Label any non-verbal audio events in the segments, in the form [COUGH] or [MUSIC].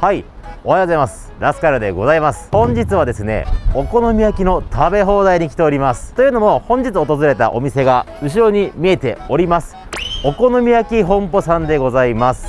はい。おはようございます。ラスカルでございます。本日はですねお好み焼きの食べ放題に来ております。というのも本日訪れたお店が後ろに見えております。お好み焼き本舗さんでございます。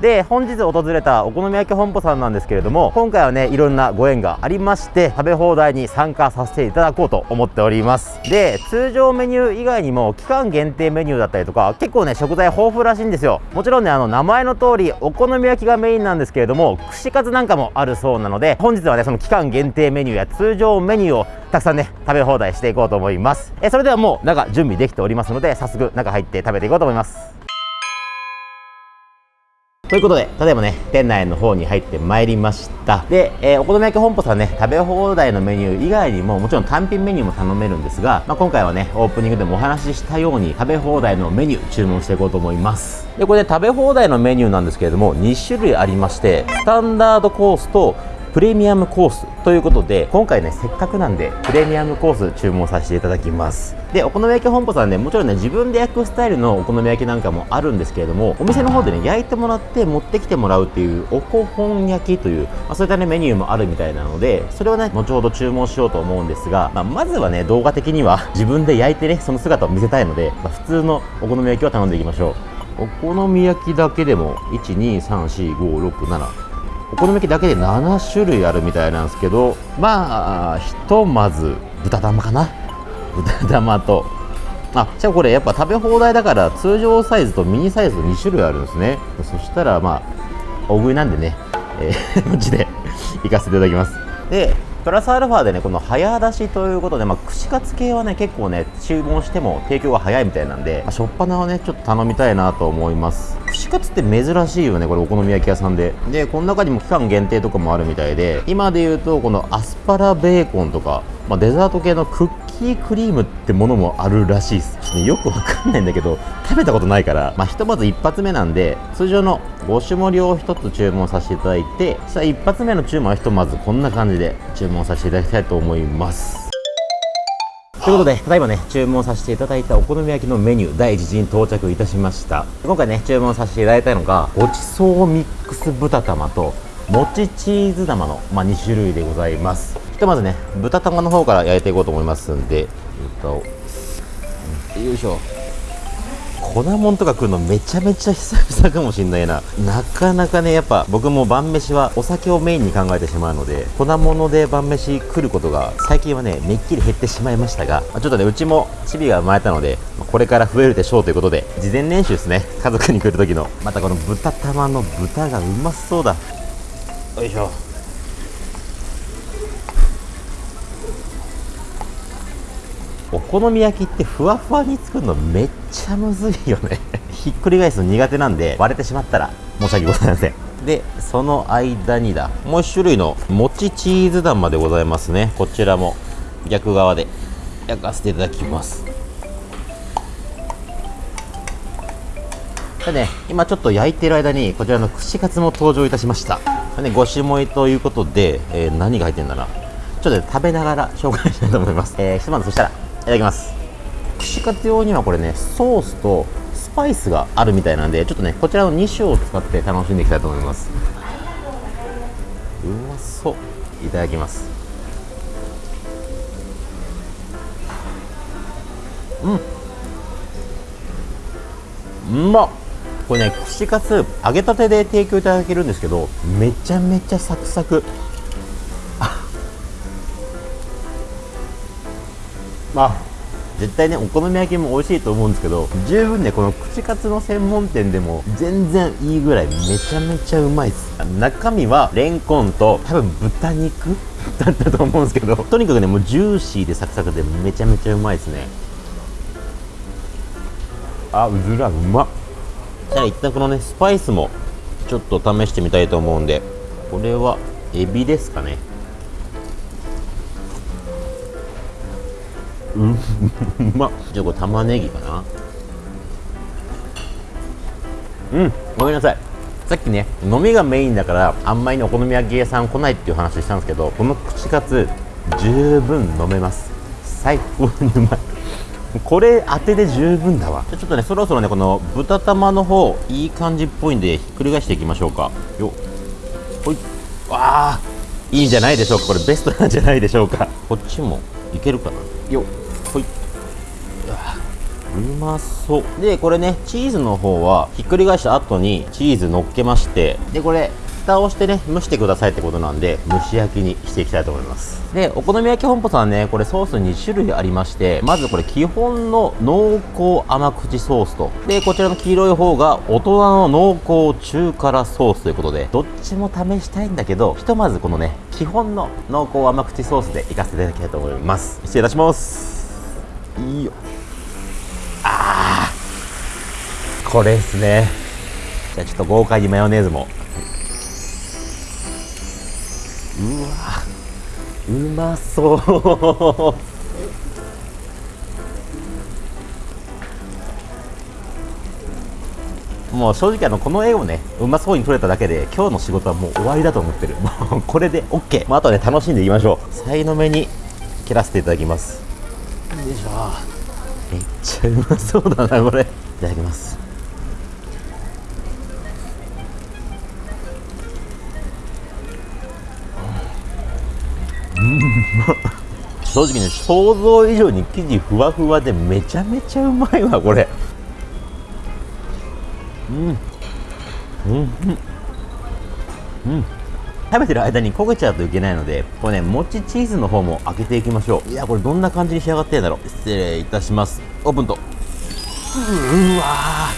で本日訪れたお好み焼き本舗さんなんですけれども今回はねいろんなご縁がありまして食べ放題に参加させていただこうと思っております。で通常メニュー以外にも期間限定メニューだったりとか結構ね食材豊富らしいんですよ。もちろんねあの名前の通りお好み焼きがメインなんですけれども串カツなんかもあるそうなので本日はねその期間限定メニューや通常メニューをたくさんね食べ放題していこうと思います。えそれではもう中準備できておりますので早速中入って食べていこうと思います。ということで、例えばね、店内の方に入ってまいりました。で、えー、お好み焼き本舗さんね、食べ放題のメニュー以外にも、もちろん単品メニューも頼めるんですが、まあ、今回はね、オープニングでもお話ししたように、食べ放題のメニュー注文していこうと思います。で、これね、食べ放題のメニューなんですけれども、2種類ありまして、スタンダードコースと、プレミアムコースということで今回ねせっかくなんでプレミアムコース注文させていただきます。でお好み焼き本舗さんねもちろんね自分で焼くスタイルのお好み焼きなんかもあるんですけれどもお店の方でね焼いてもらって持ってきてもらうっていうおこほん焼きという、まあ、そういったねメニューもあるみたいなのでそれをね後ほど注文しようと思うんですが、まあ、まずはね動画的には [LAUGHS] 自分で焼いてねその姿を見せたいので、まあ、普通のお好み焼きを頼んでいきましょう。お好み焼きだけでも1234567お好み焼きだけで7種類あるみたいなんですけどまあひとまず豚玉かな。豚玉と。あじゃあこれやっぱ食べ放題だから通常サイズとミニサイズと2種類あるんですね。そしたらまあ大食いなんでね、えー、こっちで行かせていただきます。でプラスアルファでねこの早出しということで、まあ、串カツ系はね結構ね注文しても提供が早いみたいなんで、まあ、しょっぱなはねちょっと頼みたいなと思います。串カツって珍しいよねこれお好み焼き屋さんで。でこの中にも期間限定とかもあるみたいで今で言うとこのアスパラベーコンとか、まあ、デザート系のクッキークリームってものもあるらしいです、ね、よくわかんないんだけど食べたことないから。まあひとまず一発目なんで通常の5種盛りを1つ注文させていただいてそしたら一発目の注文はひとまずこんな感じで注文させていただきたいと思います。ということで、ただいまね、注文させていただいたお好み焼きのメニュー、第1次に到着いたしました。今回ね、注文させていただいたのが、ごちそうミックス豚玉と、もちチーズ玉の、まあ、2種類でございます。ひとまずね、豚玉の方から焼いていこうと思いますんで、豚を、よいしょ。粉もんとか食うのめちゃめちゃ久々かもしんないな。なかなかねやっぱ僕も晩飯はお酒をメインに考えてしまうので粉物で晩飯来ることが最近はねめっきり減ってしまいましたがちょっとねうちもチビが生まれたのでこれから増えるでしょうということで事前練習ですね。家族に来る時の。またこの豚玉の豚がうまそうだ。よいしょ。お好み焼きってふわふわに作るのめっちゃむずいよね。[LAUGHS] ひっくり返すの苦手なんで割れてしまったら申し訳ございません。でその間にだもう1種類のもちチーズ団までございますね。こちらも逆側で焼かせていただきます。でね今ちょっと焼いてる間にこちらの串カツも登場いたしました。ねごしもいということで、えー、何が入ってんだな。ちょっと、ね、食べながら紹介したいと思います、えー、ひとまずそしたらただきます。串カツ用にはこれねソースとスパイスがあるみたいなんでちょっとねこちらの2種を使って楽しんでいきたいと思います。うまそう。いただきます。うん。うまっ。これね串カツ揚げたてで提供いただけるんですけどめちゃめちゃサクサク。あ絶対ねお好み焼きも美味しいと思うんですけど十分ねこの串カツの専門店でも全然いいぐらいめちゃめちゃうまいです。中身はレンコンと多分豚肉 [LAUGHS] だったと思うんですけどとにかくねもうジューシーでサクサクでめちゃめちゃうまいですね。あうずらうまっ。じゃあ一旦このねスパイスもちょっと試してみたいと思うんでこれはエビですかね。うん。う [LAUGHS] まじゃあ。これ玉ねぎかなうん。ごめんなさい。さっきね飲みがメインだからあんまりお好み焼き屋さん来ないっていう話したんですけどこの串カツ十分飲めます。最高にうまい。これ当てで十分だわ。じゃちょっとねそろそろねこの豚玉の方いい感じっぽいんでひっくり返していきましょうか。よほい。わあ。いいんじゃないでしょうか。これベストなんじゃないでしょうか。こっちもいけるかな。よっうまそう。でこれねチーズの方はひっくり返した後にチーズ乗っけましてでこれ蓋をしてね蒸してくださいってことなんで蒸し焼きにしていきたいと思います。でお好み焼き本舗さんねこれソース2種類ありましてまずこれ基本の濃厚甘口ソースとでこちらの黄色い方が大人の濃厚中辛ソースということでどっちも試したいんだけどひとまずこのね基本の濃厚甘口ソースでいかせていただきたいと思います。失礼いたします。いいよあーこれですね。じゃあちょっと豪快にマヨネーズも。うわうまそう。もう正直あのこの絵をねうまそうに撮れただけで今日の仕事はもう終わりだと思ってる。もうこれで OK、まあ、あとはね楽しんでいきましょう。さいの目に切らせていただきます。よいしょ。めっちゃうまそうだなこれ。いただきます。正直ね想像以上に生地ふわふわでめちゃめちゃうまいわこれ。うん。うん。うん。食べてる間に焦げちゃうといけないのでこれねもちチーズの方も開けていきましょう。いやこれどんな感じに仕上がってんだろう。失礼いたします。オープンと。うわ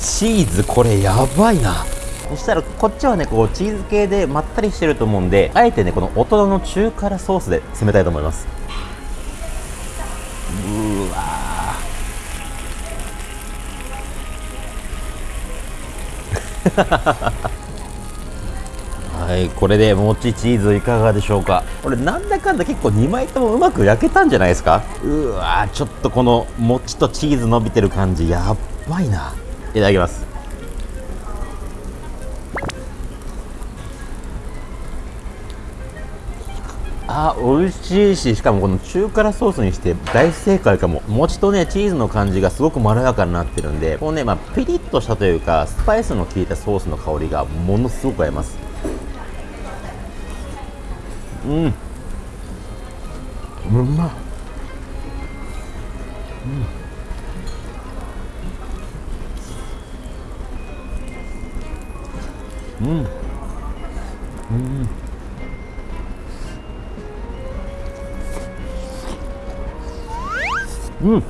チーズこれやばいな。そしたらこっちはねこうチーズ系でまったりしてると思うんであえてねこの大人の中辛ソースで攻めたいと思います。うわ [LAUGHS] はいこれでもちチーズいかがでしょうか？これなんだかんだ結構2枚ともうまく焼けたんじゃないですか？うわちょっとこのもちとチーズ伸びてる感じやばいな。いただきます。あ美味しいししかもこの中辛ソースにして大正解かも。餅とねチーズの感じがすごくまろやかになってるんでこのねまあピリッとしたというかスパイスの効いたソースの香りがものすごく合います。うん。うまっうん。うん。うん。う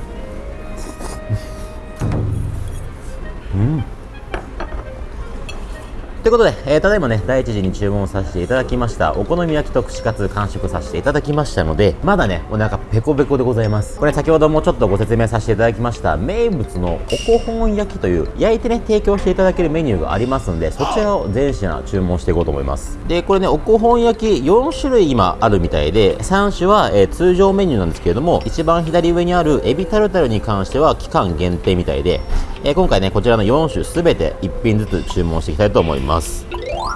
ということで、えー、ただいまね、第一次に注文させていただきました、お好み焼きと串カツ完食させていただきましたので、まだね、お腹ペコペコでございます。これ先ほどもちょっとご説明させていただきました、名物のおこほん焼きという、焼いてね、提供していただけるメニューがありますんで、そちらを全品注文していこうと思います。で、これね、おこほん焼き4種類今あるみたいで、3種は、えー、通常メニューなんですけれども、一番左上にあるエビタルタルに関しては期間限定みたいで、えー、今回ね、こちらの4種すべて1品ずつ注文していきたいと思います。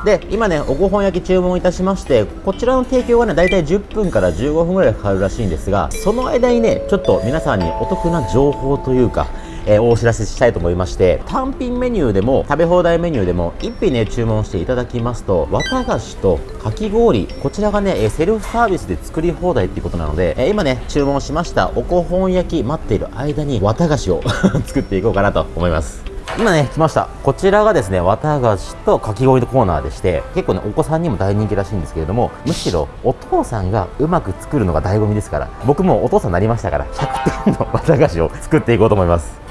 で今ねおご本焼き注文いたしましてこちらの提供はねだいたい10分から15分ぐらいかかるらしいんですがその間にねちょっと皆さんにお得な情報というかえー、お知らせしたいと思いまして単品メニューでも食べ放題メニューでも1品ね注文していただきますと綿菓子とかき氷こちらがねえセルフサービスで作り放題っていうことなので、え、今ね注文しましたおこほん焼き待っている間に綿菓子を [LAUGHS] 作っていこうかなと思います。今ね来ました。こちらがですね綿菓子とかき氷のコーナーでして結構ねお子さんにも大人気らしいんですけれどもむしろお父さんがうまく作るのが醍醐味ですから僕もお父さんになりましたから100点の綿菓子を作っていこうと思います。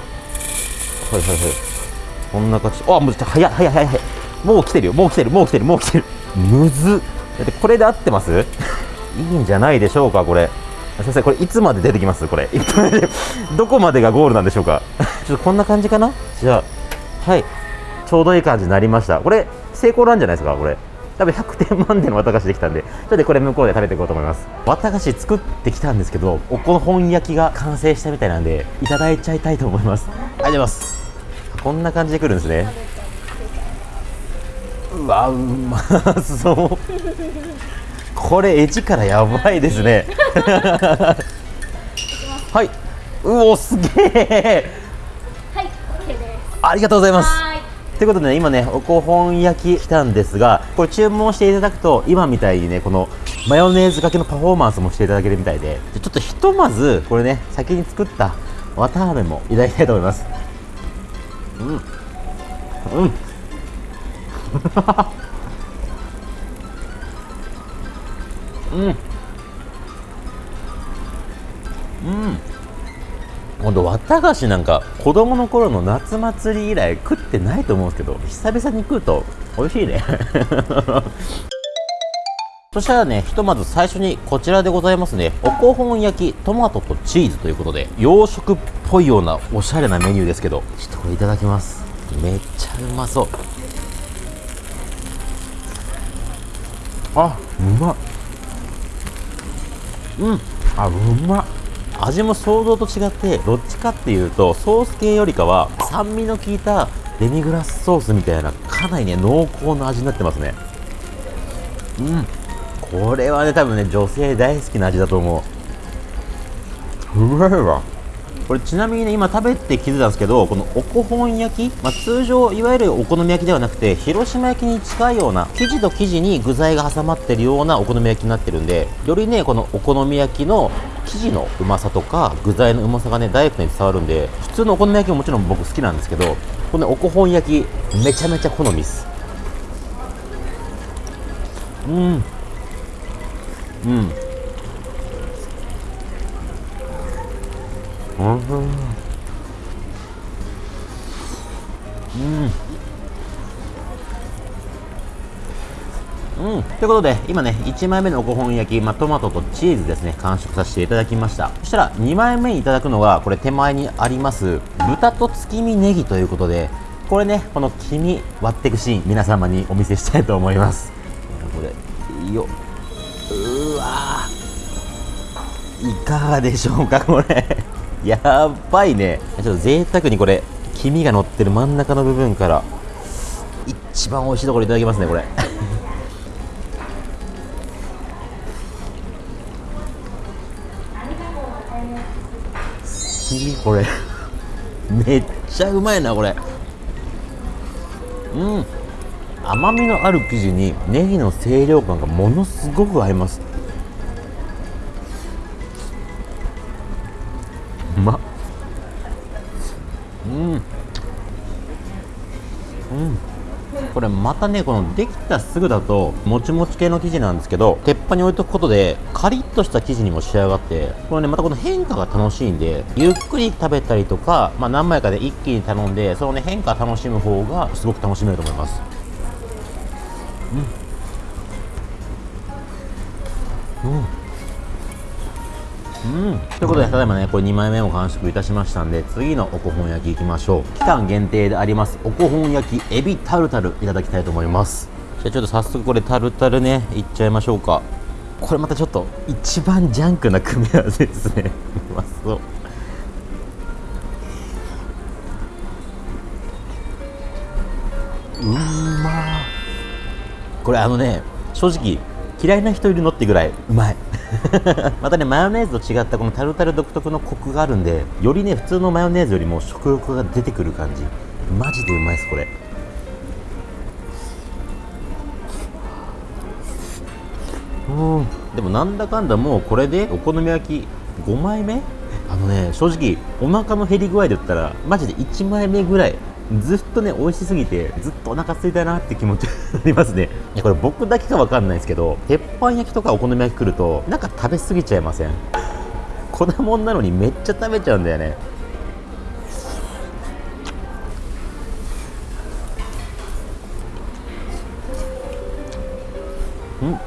はいはいはい。こんな感じ。あもうちょ早い早い早い早い。もう来てるよ。もう来てる。もう来てる。もう来てる。むずだってこれで合ってます？いいんじゃないでしょうかこれ。先生これいつまで出てきます？これ。[LAUGHS] どこまでがゴールなんでしょうか？[LAUGHS] ちょっとこんな感じかな？じゃあはい。ちょうどいい感じになりました。これ成功なんじゃないですか？これ。多分100点満点の綿菓子できたんで。ちょっとこれ向こうで食べていこうと思います。綿菓子作ってきたんですけどおこの本焼きが完成したみたいなんでいただいちゃいたいと思います。ありがとうございます。こんな感じでくるんですね。うわうまそう。これエッジからやばいですね。はい。うおすげえ。はい OK です。ありがとうございます。ということでね、今ね、おこほん焼き来たんですが、これ注文していただくと、今みたいにね、このマヨネーズかけのパフォーマンスもしていただけるみたいで、ちょっとひとまず、これね、先に作った綿あめもいただきたいと思います。うん。うん。うん。うん。今度綿菓子なんか子供の頃の夏祭り以来食ってないと思うんですけど久々に食うと美味しいねそしたらねひとまず最初にこちらでございますね。おこほん焼きトマトとチーズということで洋食っぽいようなおしゃれなメニューですけど。ちょっとこれいただきます。めっちゃうまそう。あうま。っうん。あうま。っ味も想像と違ってどっちかっていうとソース系よりかは酸味の効いたデミグラスソースみたいなかなりね濃厚な味になってますね。うんこれはね多分ね女性大好きな味だと思う。うまいわ。これちなみにね今食べて気づいたんですけどこのおこほん焼き、まあ、通常いわゆるお好み焼きではなくて広島焼きに近いような生地と生地に具材が挟まってるようなお好み焼きになってるんでよりねこのお好み焼きの生地のうまさとか具材のうまさがねダイレクトに伝わるんで普通のお好み焼きももちろん僕好きなんですけどこのおこほん焼きめちゃめちゃ好みっす。うんうん。うん。うん、ということで今ね1枚目の5本焼き、まあ、トマトとチーズですね完食させていただきましたそしたら2枚目にいただくのがこれ手前にあります豚と月見ネギということでこれねこの黄身割っていくシーン皆様にお見せしたいと思いますこれよわ。いかがでしょうかこれ。やばいね。ちょっと贅沢にこれ黄身が乗ってる真ん中の部分から一番美味しいところいただきますねこれ。[LAUGHS] これ。めっちゃうまいなこれ。うん。甘みのある生地にネギの清涼感がものすごく合います。たねこのできたすぐだともちもち系の生地なんですけど鉄板に置いとくことでカリッとした生地にも仕上がってこれねまたこの変化が楽しいんでゆっくり食べたりとか、まあ、何枚かで一気に頼んでそのね変化楽しむ方がすごく楽しめると思います。うん。うん。うん、ということで、ただいまね、これ2枚目も完食いたしましたんで、次のおこほん焼きいきましょう。期間限定であります、おこほん焼きエビタルタルいただきたいと思います。じゃあちょっと早速これタルタルね、いっちゃいましょうか。これまたちょっと一番ジャンクな組み合わせですね。[LAUGHS] うまそう。うまこれあのね、正直嫌いな人いるのってぐらいうまい。[LAUGHS] またねマヨネーズと違ったこのタルタル独特のコクがあるんでよりね普通のマヨネーズよりも食欲が出てくる感じ。マジでうまいですこれ。うん。でもなんだかんだもうこれでお好み焼き5枚目？あのね正直お腹の減り具合で言ったらマジで1枚目ぐらいずっとね美味しすぎてずっとお腹空いたなって気持ちになりますね。いや。これ僕だけかわかんないですけど鉄板焼きとかお好み焼き来るとなんか食べ過ぎちゃいません？[LAUGHS] 粉もんなのにめっちゃ食べちゃうんだよね。うん。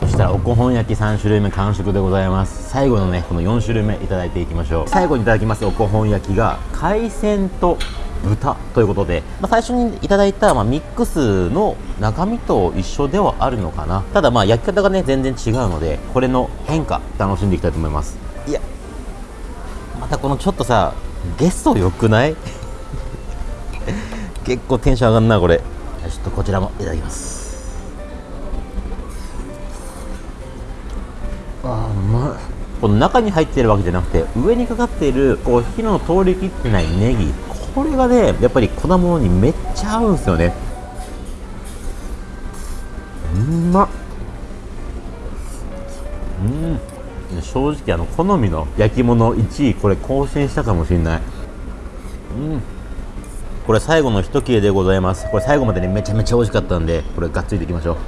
そしたらおこほん焼き3種類目完食でございます。最後のねこの4種類目いただいていきましょう。最後にいただきますおこほん焼きが海鮮と豚ということで、まあ、最初にいただいた、まあ、ミックスの中身と一緒ではあるのかな。ただまあ焼き方がね全然違うのでこれの変化楽しんでいきたいと思います。いやまたこのちょっとさゲストよくない？[LAUGHS] 結構テンション上がんなこれ。ちょっとこちらもいただきます。あーうまい。この中に入っているわけじゃなくて上にかかっているこう火の通りきってないネギこれがねやっぱり粉物にめっちゃ合うんですよね。うんまっ。うん。正直あの好みの焼き物1位これ更新したかもしれない。うん。これ最後の一切れでございます。これ最後までねめちゃめちゃ美味しかったんでこれがっつりいきましょう。うん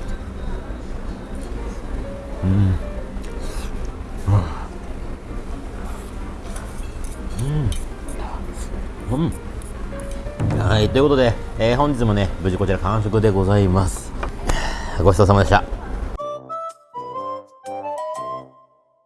うん、ということで、えー、本日もね無事こちら完食でございます [SIGHS] ごちそうさまでした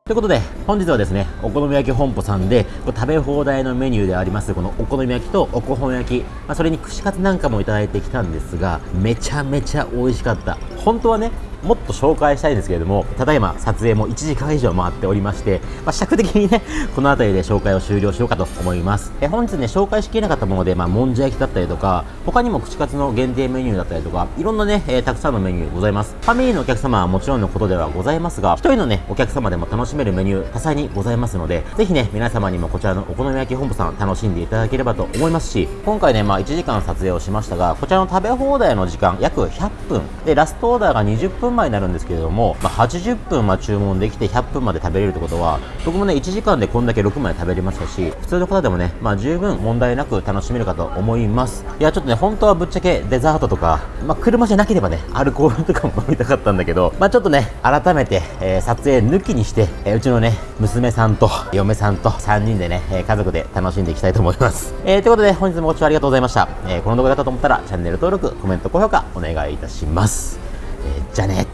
ということで、本日はですね、お好み焼き本舗さんでこ、食べ放題のメニューであります、このお好み焼きとおこほん焼き、まあ、それに串カツなんかもいただいてきたんですが、めちゃめちゃ美味しかった。本当はね、もっと紹介したいですけれども、ただいま撮影も1時間以上回っておりまして、まあ、尺的にね、[LAUGHS] この辺りで紹介を終了しようかと思います。え本日ね、紹介しきれなかったもので、まあ、もんじゃ焼きだったりとか、他にも串カツの限定メニューだったりとか、いろんなね、えー、たくさんのメニューございます。ファミリーのお客様はもちろんのことではございますが、一人のね、お客様でも楽しめるメニュー、多彩にございますので、ぜひね、皆様にもこちらのお好み焼き本部さん楽しんでいただければと思いますし、今回ね、まあ、1時間撮影をしましたが、こちらの食べ放題の時間、約100分。で、ラストオーダーが20分前になるんですけれども、まあ、80分ま注文できて100分まで食べれるってことは僕もね1時間でこんだけ6枚食べれましたし普通の方でもね、まあ、十分問題なく楽しめるかと思います。いやちょっとね本当はぶっちゃけデザートとか、まあ、車じゃなければねアルコールとかも飲みたかったんだけど、まあ、ちょっとね改めて、えー、撮影抜きにして、えー、うちのね娘さんと嫁さんと3人でね、えー、家族で楽しんでいきたいと思います、えー、ということで本日もご視聴ありがとうございました、えー、この動画だったと思ったらチャンネル登録コメント高評価お願いいたします、じゃあね